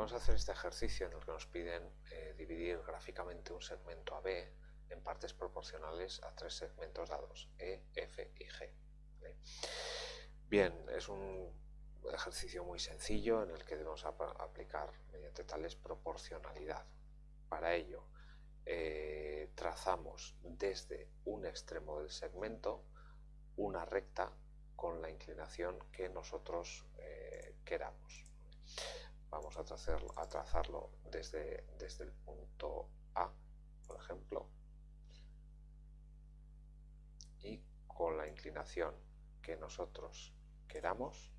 Vamos a hacer este ejercicio en el que nos piden eh, dividir gráficamente un segmento AB en partes proporcionales a tres segmentos dados, E, F y G. Bien, es un ejercicio muy sencillo en el que debemos aplicar mediante tales proporcionalidad. Para ello, eh, trazamos desde un extremo del segmento una recta con la inclinación que nosotros eh, queramos. Vamos a, trazarlo desde, desde el punto A, por ejemplo, y con la inclinación que nosotros queramos,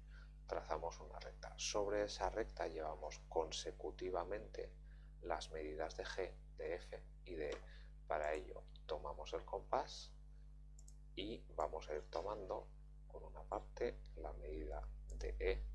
trazamos una recta. Sobre esa recta llevamos consecutivamente las medidas de G, de F y de E. Para ello tomamos el compás y vamos a ir tomando con una parte la medida de E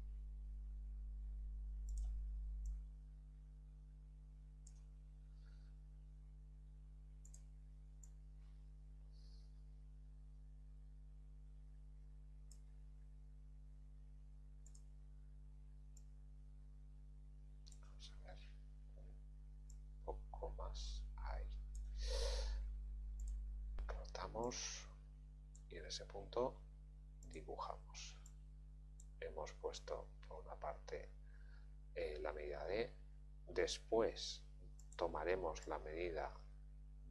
y en ese punto dibujamos. Hemos puesto por una parte eh, la medida de, después tomaremos la medida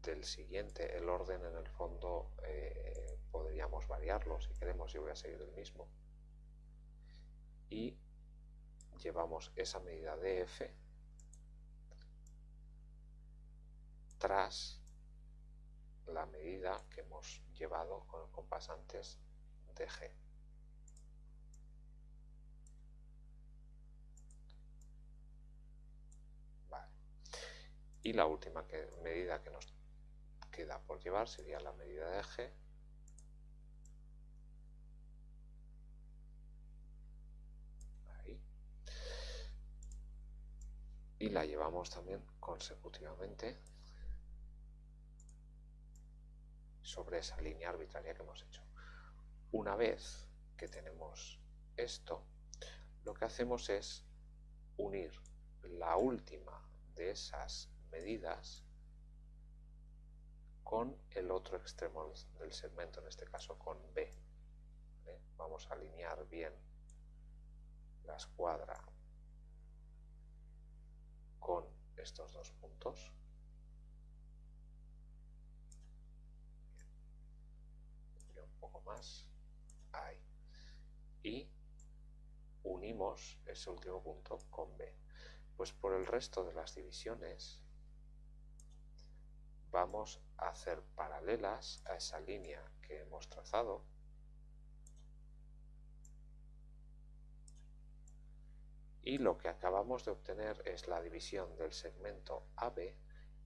del siguiente, el orden en el fondo eh, podríamos variarlo si queremos, y voy a seguir el mismo. Y llevamos esa medida de F tras la medida que hemos llevado con el compás antes de G. Y la última medida que nos queda por llevar sería la medida de G. Y la llevamos también consecutivamente sobre esa línea arbitraria que hemos hecho. Una vez que tenemos esto, lo que hacemos es unir la última de esas medidas con el otro extremo del segmento, en este caso con B. Vamos a alinear bien la escuadra con estos dos puntos. Ahí y unimos ese último punto con B. Pues por el resto de las divisiones vamos a hacer paralelas a esa línea que hemos trazado. Y lo que acabamos de obtener es la división del segmento AB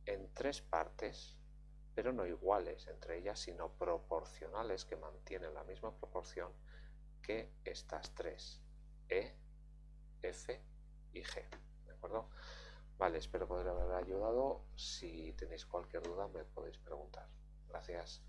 en tres partes pero no iguales entre ellas, sino proporcionales que mantienen la misma proporción que estas tres, E, F y G. ¿De acuerdo? Vale, espero poder haber ayudado. Si tenéis cualquier duda me podéis preguntar. Gracias.